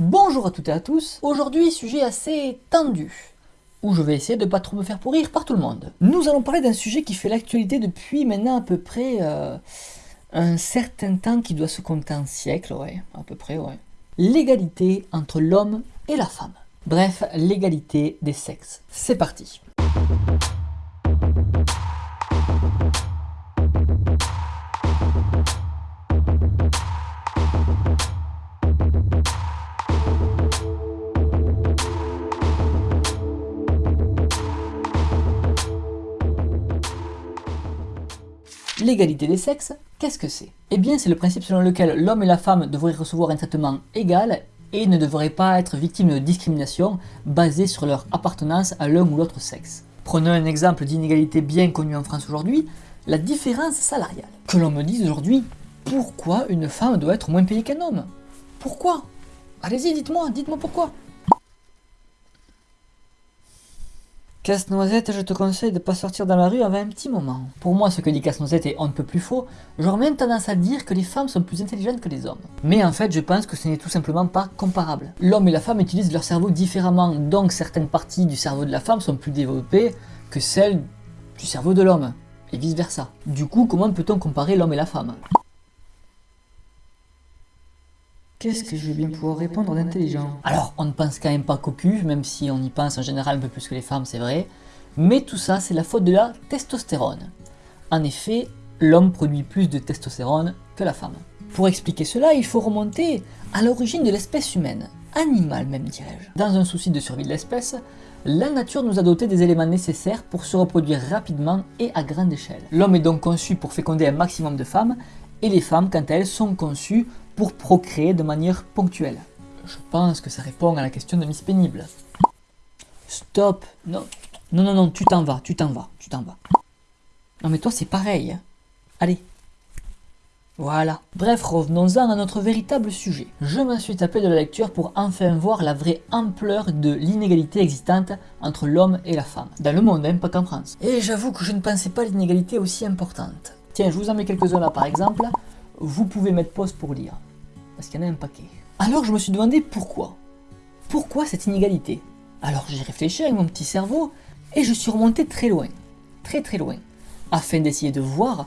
Bonjour à toutes et à tous, aujourd'hui sujet assez tendu, où je vais essayer de pas trop me faire pourrir par tout le monde. Nous allons parler d'un sujet qui fait l'actualité depuis maintenant à peu près euh, un certain temps qui doit se compter en siècles, ouais, à peu près, ouais. L'égalité entre l'homme et la femme. Bref, l'égalité des sexes. C'est parti. L'égalité des sexes, qu'est-ce que c'est? Eh bien c'est le principe selon lequel l'homme et la femme devraient recevoir un traitement égal et ne devraient pas être victimes de discrimination basée sur leur appartenance à l'un ou l'autre sexe. Prenons un exemple d'inégalité bien connue en France aujourd'hui, la différence salariale. Que l'on me dise aujourd'hui, pourquoi une femme doit être moins payée qu'un homme? Pourquoi? Allez-y, dites-moi, dites-moi pourquoi Casse-noisette, je te conseille de pas sortir dans la rue avant un petit moment. Pour moi, ce que dit Casse-noisette est on ne peut plus faux. J'aurais même tendance à dire que les femmes sont plus intelligentes que les hommes. Mais en fait, je pense que ce n'est tout simplement pas comparable. L'homme et la femme utilisent leur cerveau différemment, donc certaines parties du cerveau de la femme sont plus développées que celles du cerveau de l'homme, et vice versa. Du coup, comment peut-on comparer l'homme et la femme? Qu'est-ce que je vais bien pouvoir répondre d'intelligent Alors, on ne pense quand même pas cocu, même si on y pense en général un peu plus que les femmes, c'est vrai. Mais tout ça, c'est la faute de la testostérone. En effet, l'homme produit plus de testostérone que la femme. Pour expliquer cela, il faut remonter à l'origine de l'espèce humaine, animale même dirais-je. Dans un souci de survie de l'espèce, la nature nous a doté des éléments nécessaires pour se reproduire rapidement et à grande échelle. L'homme est donc conçu pour féconder un maximum de femmes, et les femmes, quant à elles, sont conçues pour procréer de manière ponctuelle. Je pense que ça répond à la question de Miss Pénible. Stop Non, non, non, non, tu t'en vas, tu t'en vas, tu t'en vas. Non mais toi c'est pareil. Hein. Allez. Voilà. Bref, revenons-en à notre véritable sujet. Je m'en suis tapé de la lecture pour enfin voir la vraie ampleur de l'inégalité existante entre l'homme et la femme. Dans le monde, même pas qu'en France. Et j'avoue que je ne pensais pas l'inégalité aussi importante. Tiens, je vous en mets quelques-uns là par exemple vous pouvez mettre pause pour lire. Parce qu'il y en a un paquet. Alors je me suis demandé pourquoi. Pourquoi cette inégalité? Alors j'ai réfléchi avec mon petit cerveau et je suis remonté très loin. Très très loin. Afin d'essayer de voir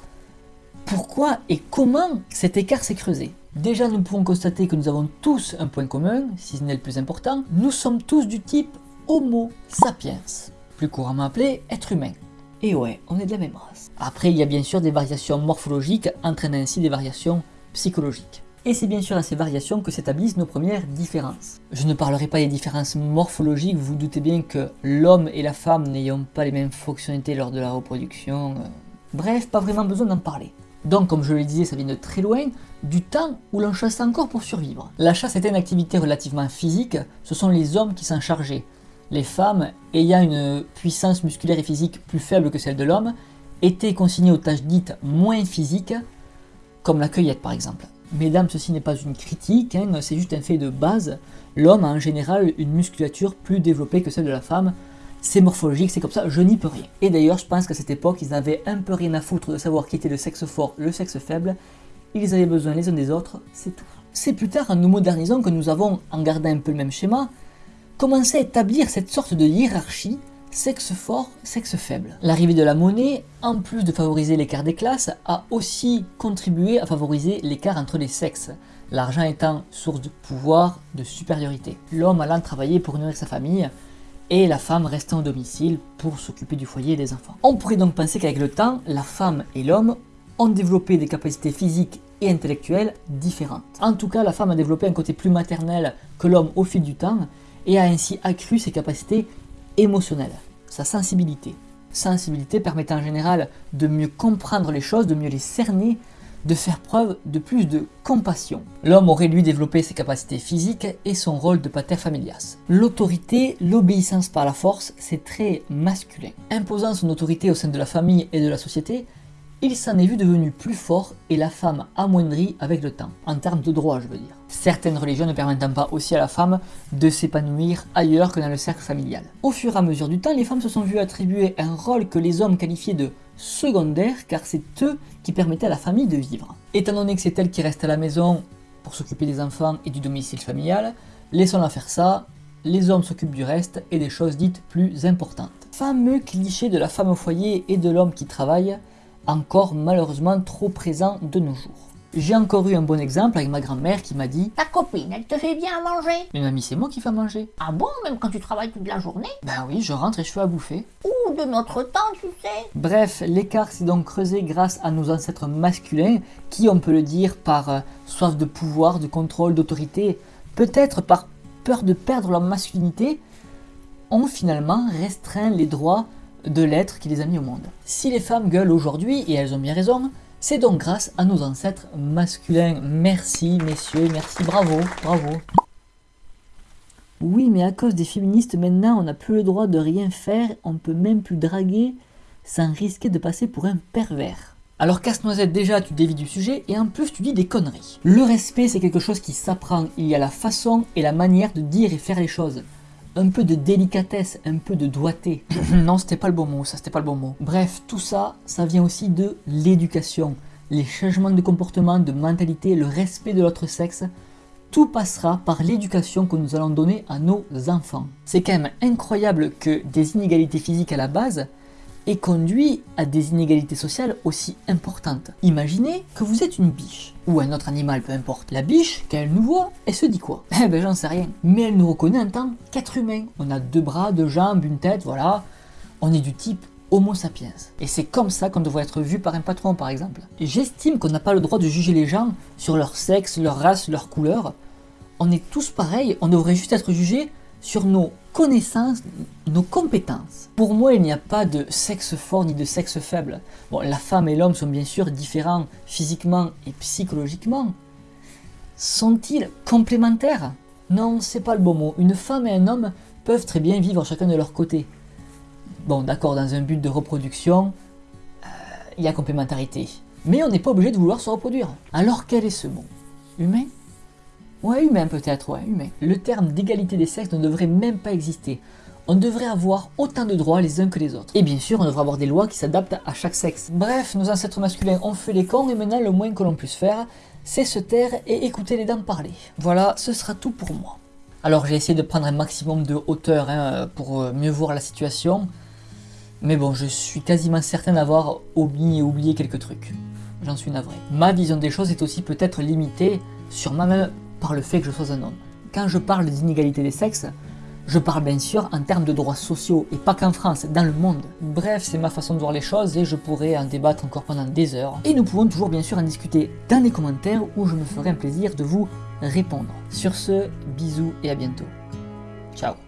pourquoi et comment cet écart s'est creusé. Déjà nous pouvons constater que nous avons tous un point commun, si ce n'est le plus important, nous sommes tous du type Homo sapiens, plus couramment appelé être humain. Et ouais, on est de la même race. Après, il y a bien sûr des variations morphologiques entraînant ainsi des variations psychologiques. Et c'est bien sûr à ces variations que s'établissent nos premières différences. Je ne parlerai pas des différences morphologiques, vous, vous doutez bien que l'homme et la femme n'ayant pas les mêmes fonctionnalités lors de la reproduction. Euh, bref, pas vraiment besoin d'en parler. Donc comme je le disais, ça vient de très loin, du temps où l'on chasse encore pour survivre. La chasse était une activité relativement physique, ce sont les hommes qui s'en chargeaient les femmes, ayant une puissance musculaire et physique plus faible que celle de l'homme, étaient consignées aux tâches dites moins physiques, comme la cueillette par exemple. Mesdames, ceci n'est pas une critique, hein, c'est juste un fait de base. L'homme a en général une musculature plus développée que celle de la femme. C'est morphologique, c'est comme ça, je n'y peux rien. Et d'ailleurs, je pense qu'à cette époque, ils avaient un peu rien à foutre de savoir qui était le sexe fort, le sexe faible. Ils avaient besoin les uns des autres, c'est tout. C'est plus tard, en nous modernisant, que nous avons, en gardant un peu le même schéma, commençait à établir cette sorte de hiérarchie sexe fort, sexe faible. L'arrivée de la monnaie, en plus de favoriser l'écart des classes, a aussi contribué à favoriser l'écart entre les sexes, l'argent étant source de pouvoir, de supériorité. L'homme allant travailler pour nourrir sa famille, et la femme restant au domicile pour s'occuper du foyer et des enfants. On pourrait donc penser qu'avec le temps, la femme et l'homme ont développé des capacités physiques et intellectuelles différentes. En tout cas, la femme a développé un côté plus maternel que l'homme au fil du temps, et a ainsi accru ses capacités émotionnelles, sa sensibilité. Sensibilité permettant en général de mieux comprendre les choses, de mieux les cerner, de faire preuve de plus de compassion. L'homme aurait lui développé ses capacités physiques et son rôle de pater familias. L'autorité, l'obéissance par la force, c'est très masculin. Imposant son autorité au sein de la famille et de la société, il s'en est vu devenu plus fort et la femme amoindrie avec le temps, en termes de droit je veux dire. Certaines religions ne permettant pas aussi à la femme de s'épanouir ailleurs que dans le cercle familial. Au fur et à mesure du temps, les femmes se sont vues attribuer un rôle que les hommes qualifiaient de secondaire car c'est eux qui permettaient à la famille de vivre. Étant donné que c'est elles qui restent à la maison pour s'occuper des enfants et du domicile familial, laissons-la faire ça, les hommes s'occupent du reste et des choses dites plus importantes. Fameux cliché de la femme au foyer et de l'homme qui travaille, encore malheureusement trop présent de nos jours. J'ai encore eu un bon exemple avec ma grand-mère qui m'a dit Ta copine, elle te fait bien à manger Mais mamie, c'est moi qui fais à manger. Ah bon, même quand tu travailles toute la journée? Ben oui, je rentre et je fais à bouffer. Ou de notre temps, tu sais Bref, l'écart s'est donc creusé grâce à nos ancêtres masculins qui, on peut le dire, par euh, soif de pouvoir, de contrôle, d'autorité, peut-être par peur de perdre leur masculinité, ont finalement restreint les droits de l'être qui les a mis au monde. Si les femmes gueulent aujourd'hui, et elles ont bien raison, c'est donc grâce à nos ancêtres masculins. Merci messieurs, merci, bravo, bravo. Oui, mais à cause des féministes maintenant, on n'a plus le droit de rien faire, on peut même plus draguer sans risquer de passer pour un pervers. Alors casse-noisette déjà tu dévis du sujet et en plus tu dis des conneries. Le respect c'est quelque chose qui s'apprend, il y a la façon et la manière de dire et faire les choses. Un peu de délicatesse, un peu de doigté. non c'était pas le bon mot, ça c'était pas le bon mot. Bref, tout ça, ça vient aussi de l'éducation. Les changements de comportement, de mentalité, le respect de l'autre sexe, tout passera par l'éducation que nous allons donner à nos enfants. C'est quand même incroyable que des inégalités physiques à la base et conduit à des inégalités sociales aussi importantes. Imaginez que vous êtes une biche, ou un autre animal, peu importe. La biche, quand elle nous voit, elle se dit quoi? Eh ben j'en sais rien. Mais elle nous reconnaît en tant qu'être humain. On a deux bras, deux jambes, une tête, voilà. On est du type Homo sapiens. Et c'est comme ça qu'on devrait être vu par un patron par exemple. J'estime qu'on n'a pas le droit de juger les gens sur leur sexe, leur race, leur couleur. On est tous pareils, on devrait juste être jugé sur nos connaissances, nos compétences. Pour moi, il n'y a pas de sexe fort ni de sexe faible. Bon, la femme et l'homme sont bien sûr différents physiquement et psychologiquement. Sont-ils complémentaires? Non, c'est pas le bon mot. Une femme et un homme peuvent très bien vivre chacun de leur côté. Bon, d'accord, dans un but de reproduction, euh, il y a complémentarité. Mais on n'est pas obligé de vouloir se reproduire. Alors quel est ce mot Humain? Ouais, humain peut-être, ouais, humain. Le terme d'égalité des sexes ne devrait même pas exister. On devrait avoir autant de droits les uns que les autres. Et bien sûr, on devrait avoir des lois qui s'adaptent à chaque sexe. Bref, nos ancêtres masculins ont fait les cons et maintenant le moins que l'on puisse faire, c'est se taire et écouter les dames parler. Voilà, ce sera tout pour moi. Alors j'ai essayé de prendre un maximum de hauteur hein, pour euh, mieux voir la situation. Mais bon, je suis quasiment certain d'avoir et oublié quelques trucs. J'en suis navré. Ma vision des choses est aussi peut-être limitée sur ma par le fait que je sois un homme. Quand je parle d'inégalité des sexes, je parle bien sûr en termes de droits sociaux et pas qu'en France, dans le monde. Bref, c'est ma façon de voir les choses et je pourrais en débattre encore pendant des heures. Et nous pouvons toujours bien sûr en discuter dans les commentaires où je me ferai un plaisir de vous répondre. Sur ce, bisous et à bientôt. Ciao